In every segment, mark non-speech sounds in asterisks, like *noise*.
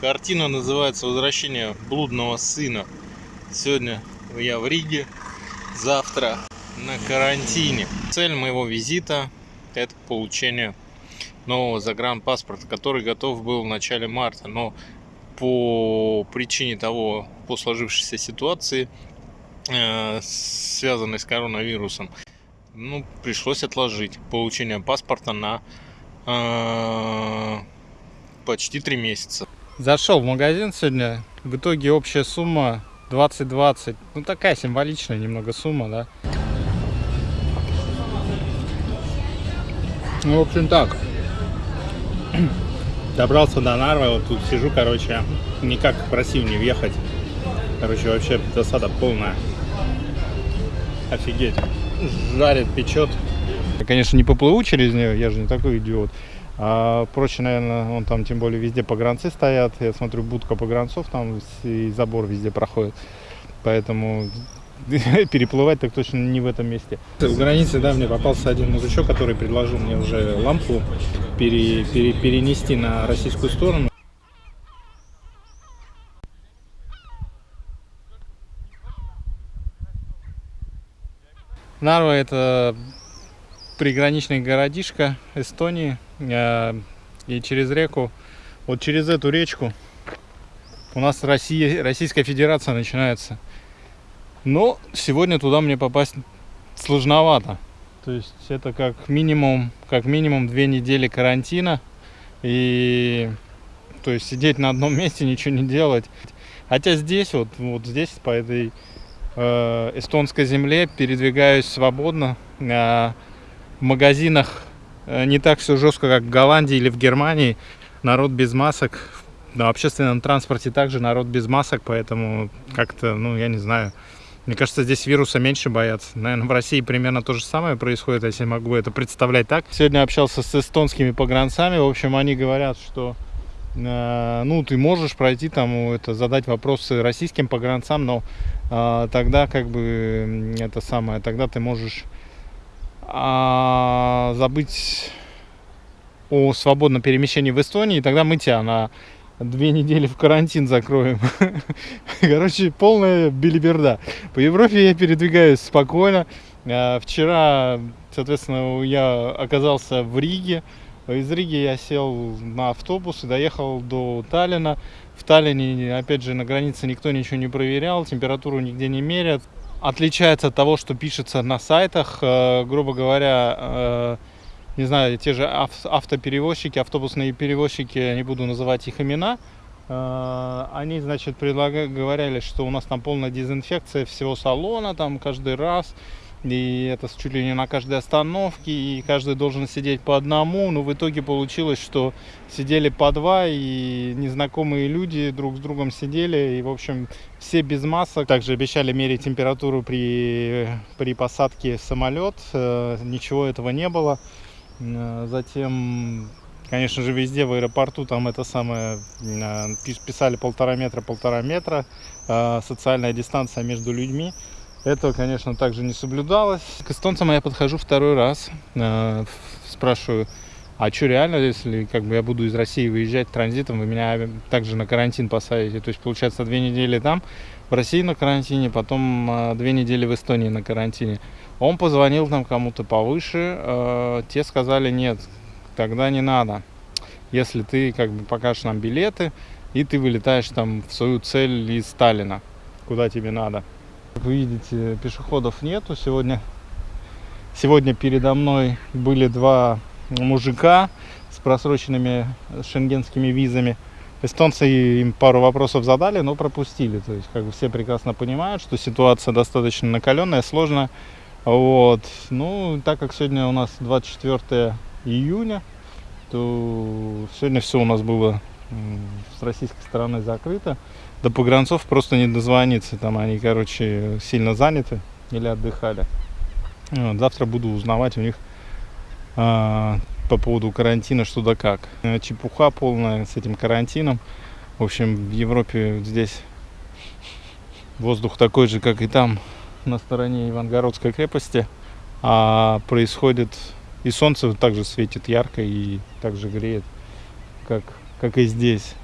Картина называется «Возвращение блудного сына». Сегодня я в Риге, завтра на карантине. Цель моего визита – это получение нового загранпаспорта, который готов был в начале марта, но по причине того, по сложившейся ситуации, э, связанной с коронавирусом, ну, пришлось отложить получение паспорта на э, почти три месяца. Зашел в магазин сегодня, в итоге общая сумма 20-20, ну такая символичная немного сумма, да. Ну, в общем так, *clears throat* добрался до Нарвы, вот тут сижу, короче, никак просил не въехать. Короче, вообще засада полная. Офигеть. Жарит, печет. Я, конечно, не поплыву через нее, я же не такой идиот. А проще, наверное, он там тем более везде погранцы стоят. Я смотрю, будка погранцов там и забор везде проходит. Поэтому *laughs* переплывать так точно не в этом месте. В границе, да, мне попался один мужичок, который предложил мне уже лампу пере, пере, перенести на российскую сторону. Нарва это приграничный городишко Эстонии. Э, и через реку, вот через эту речку у нас Россия, Российская Федерация начинается. Но сегодня туда мне попасть сложновато. То есть это как минимум, как минимум две недели карантина. И то есть сидеть на одном *laughs* месте, ничего не делать. Хотя здесь, вот, вот здесь, по этой э, эстонской земле, передвигаюсь свободно. Э, в магазинах не так все жестко, как в Голландии или в Германии. Народ без масок. На общественном транспорте также народ без масок, поэтому как-то, ну, я не знаю. Мне кажется, здесь вируса меньше боятся. Наверное, в России примерно то же самое происходит, если могу это представлять так. Сегодня общался с эстонскими погранцами. В общем, они говорят, что э, ну, ты можешь пройти там, это, задать вопросы российским погранцам, но э, тогда как бы это самое, тогда ты можешь а, забыть о свободном перемещении в Эстонии, тогда мы тебя на две недели в карантин закроем. *laughs* Короче, полная билиберда. По Европе я передвигаюсь спокойно. А, вчера, соответственно, я оказался в Риге. Из Риги я сел на автобус и доехал до Таллина. В Таллине, опять же, на границе никто ничего не проверял, температуру нигде не мерят отличается от того, что пишется на сайтах. Э, грубо говоря, э, не знаю, те же автоперевозчики, автобусные перевозчики, не буду называть их имена, э, они, значит, предлагали, говорили, что у нас там полная дезинфекция всего салона, там каждый раз, и это чуть ли не на каждой остановке, и каждый должен сидеть по одному, но в итоге получилось, что сидели по два, и незнакомые люди друг с другом сидели, и, в общем, все без масок. Также обещали мерить температуру при, при посадке самолет, э, ничего этого не было. Э, затем, конечно же, везде в аэропорту там это самое, э, писали полтора метра, полтора метра, социальная дистанция между людьми. Этого, конечно, также не соблюдалось. К эстонцам я подхожу второй раз, э, спрашиваю, а что реально, если как бы я буду из России выезжать транзитом, вы меня также на карантин посадите? То есть, получается, две недели там, в России на карантине, потом э, две недели в Эстонии на карантине. Он позвонил там кому-то повыше, э, те сказали, нет, тогда не надо. Если ты как бы покажешь нам билеты, и ты вылетаешь там в свою цель из Сталина, куда тебе надо. Как вы видите, пешеходов нету сегодня. Сегодня передо мной были два мужика с просроченными шенгенскими визами. Эстонцы им пару вопросов задали, но пропустили. То есть, как бы все прекрасно понимают, что ситуация достаточно накаленная, сложная. Вот. Ну, так как сегодня у нас 24 июня, то сегодня все у нас было с российской стороны закрыто до погранцов просто не дозвониться. Там они, короче, сильно заняты или отдыхали. Вот, завтра буду узнавать у них а, по поводу карантина что да как. Э, чепуха полная с этим карантином. В общем, в Европе здесь воздух такой же, как и там, на стороне Ивангородской крепости. А происходит и солнце также светит ярко и также греет, как, как и здесь.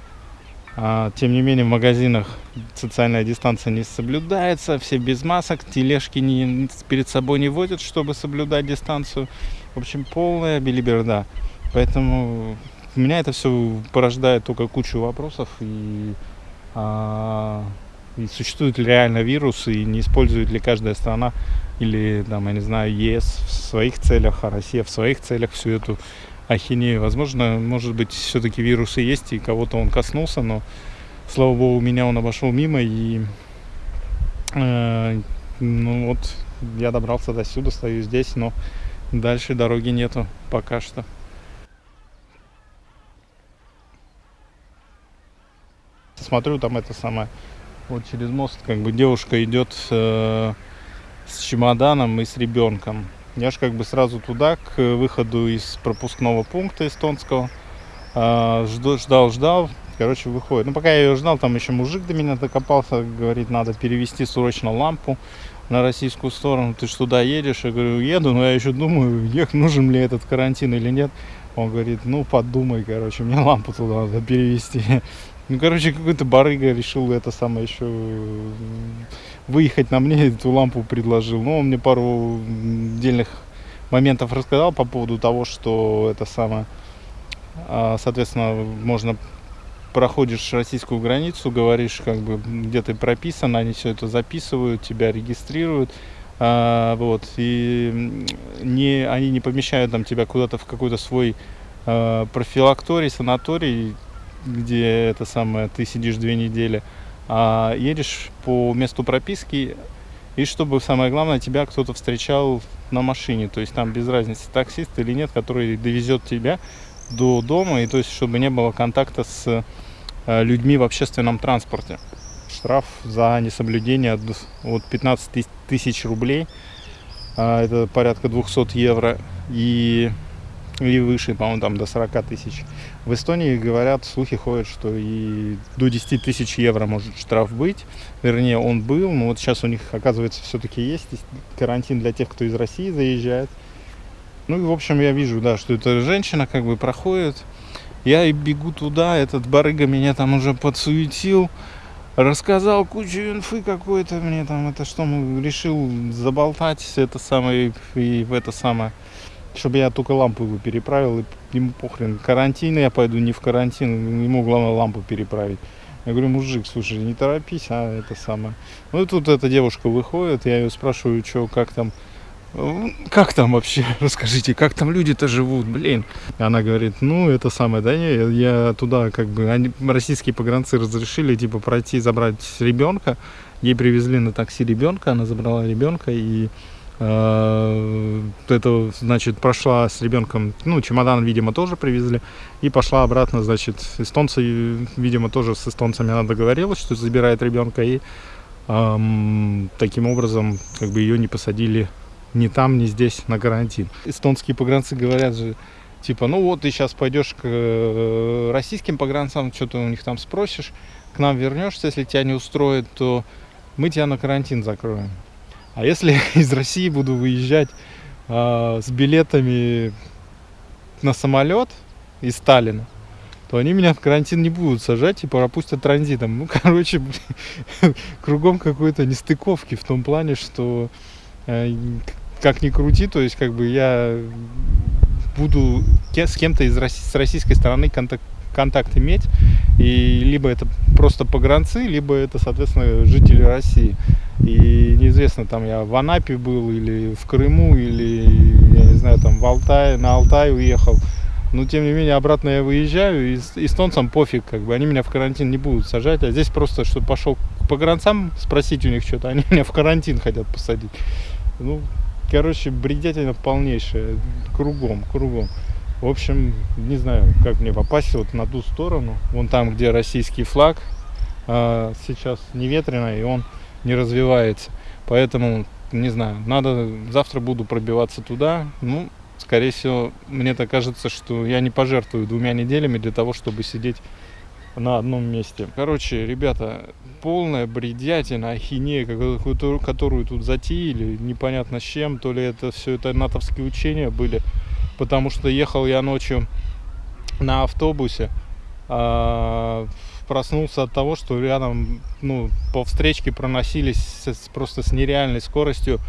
А, тем не менее, в магазинах социальная дистанция не соблюдается, все без масок, тележки не, перед собой не водят, чтобы соблюдать дистанцию. В общем, полная билиберда. Поэтому меня это все порождает только кучу вопросов и, а, и существует ли реально вирус и не использует ли каждая страна или там я не знаю ЕС в своих целях, а Россия в своих целях всю эту ахинею. Возможно, может быть, все-таки вирусы есть, и кого-то он коснулся, но, слава богу, меня он обошел мимо, и э, ну вот я добрался до сюда, стою здесь, но дальше дороги нету пока что. Смотрю, там это самое, вот через мост, как бы девушка идет э, с чемоданом и с ребенком. Я же как бы сразу туда, к выходу из пропускного пункта эстонского. А, ждал, ждал, короче, выходит. Ну, пока я ее ждал, там еще мужик до меня докопался, говорит, надо перевести срочно лампу на российскую сторону. Ты ж туда едешь? Я говорю, еду, но я еще думаю, ех, нужен ли этот карантин или нет. Он говорит, ну, подумай, короче, мне лампу туда надо перевести. Ну, короче, какой-то барыга решил это самое еще выехать на мне, эту лампу предложил. Ну, он мне пару отдельных моментов рассказал по поводу того, что это самое, а, соответственно, можно проходишь российскую границу, говоришь, как бы, где ты прописан, они все это записывают, тебя регистрируют, а, вот, и не, они не помещают там тебя куда-то в какой-то свой а, профилакторий, санаторий, где это самое, ты сидишь две недели, а едешь по месту прописки, и чтобы, самое главное, тебя кто-то встречал на машине, то есть там без разницы, таксист или нет, который довезет тебя до дома, и то есть чтобы не было контакта с э, людьми в общественном транспорте. Штраф за несоблюдение от 15 тысяч рублей, а, это порядка 200 евро, и и выше, по-моему, там до 40 тысяч. В Эстонии, говорят, слухи ходят, что и до 10 тысяч евро может штраф быть. Вернее, он был, но вот сейчас у них, оказывается, все-таки есть карантин для тех, кто из России заезжает. Ну и, в общем, я вижу, да, что эта женщина как бы проходит. Я и бегу туда, этот барыга меня там уже подсуетил, рассказал кучу инфы какой-то мне там, это что, решил заболтать это самое, и в это самое чтобы я только лампу его переправил, и ему похрен, карантин я пойду, не в карантин, ему главное лампу переправить. Я говорю, мужик, слушай, не торопись, а это самое. Ну и тут эта девушка выходит, я ее спрашиваю, что, как там, как там вообще, *laughs* расскажите, как там люди-то живут, блин. Она говорит, ну, это самое, да не, я туда, как бы, они, российские погранцы разрешили, типа, пройти, забрать ребенка. Ей привезли на такси ребенка, она забрала ребенка, и это, значит, прошла с ребенком, ну, чемодан, видимо, тоже привезли, и пошла обратно, значит, эстонцы, видимо, тоже с эстонцами она договорилась, что забирает ребенка, и эм, таким образом, как бы, ее не посадили ни там, ни здесь на карантин. Эстонские погранцы говорят же, типа, ну вот, ты сейчас пойдешь к э, российским погранцам, что-то у них там спросишь, к нам вернешься, если тебя не устроит, то мы тебя на карантин закроем. А если *laughs* из России буду выезжать э, с билетами на самолет из Сталина, то они меня в карантин не будут сажать и пропустят транзитом. Ну, *laughs* короче, кругом какой-то нестыковки в том плане, что э, как ни крути, то есть как бы я буду с кем-то из с российской стороны контакт, контакт иметь, и либо это просто погранцы, либо это, соответственно, жители России. И неизвестно, там я в Анапе был, или в Крыму, или, я не знаю, там в Алтай, на Алтай уехал. Но, тем не менее, обратно я выезжаю, и эстонцам пофиг, как бы, они меня в карантин не будут сажать. А здесь просто, что пошел к погранцам спросить у них что-то, они *laughs* меня в карантин хотят посадить. Ну, короче, бредятина полнейшая, кругом, кругом. В общем, не знаю, как мне попасть вот на ту сторону. Вон там, где российский флаг, а, сейчас не ветрено, и он не развивается. Поэтому, не знаю, надо, завтра буду пробиваться туда. Ну, скорее всего, мне так кажется, что я не пожертвую двумя неделями для того, чтобы сидеть на одном месте. Короче, ребята, полная бредятина, ахинея, которую, тут затеяли, непонятно с чем, то ли это все это натовские учения были, потому что ехал я ночью на автобусе, а, проснулся от того, что рядом, ну, по встречке проносились просто с нереальной скоростью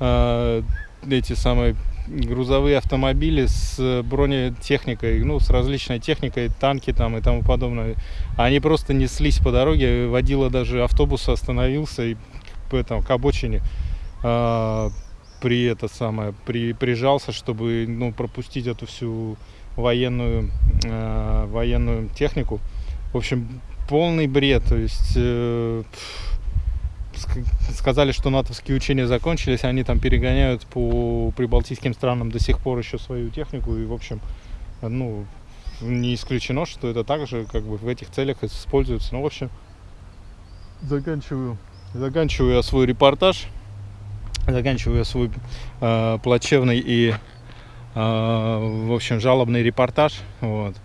э, эти самые грузовые автомобили с бронетехникой, ну, с различной техникой, танки там и тому подобное. Они просто неслись по дороге, водила даже автобус остановился и этом, к обочине а, при это самое, при, прижался, чтобы, ну, пропустить эту всю военную, э, военную технику. В общем, полный бред. То есть э, сказали, что натовские учения закончились, они там перегоняют по прибалтийским странам до сих пор еще свою технику. И, в общем, ну, не исключено, что это также как бы в этих целях используется. Ну, в общем, заканчиваю, заканчиваю я свой репортаж, заканчиваю свой э, плачевный и э, в общем, жалобный репортаж. Вот.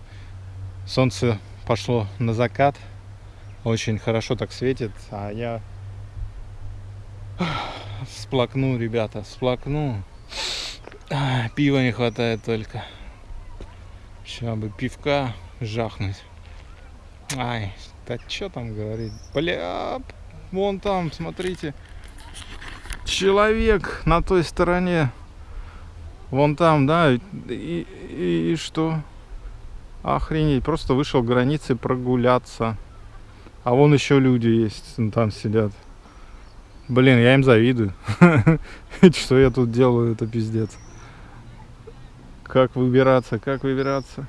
Солнце пошло на закат. Очень хорошо так светит. А я сплакну, ребята, сплакну. Пива не хватает только. Сейчас бы пивка жахнуть. Ай, да что там говорить? Бля, вон там, смотрите. Человек на той стороне. Вон там, да, и, и- и что? Охренеть, просто вышел к границе прогуляться. А вон еще люди есть, ну, там сидят. Блин, я им завидую. *laughs* Что я тут делаю, это пиздец. Как выбираться, как выбираться?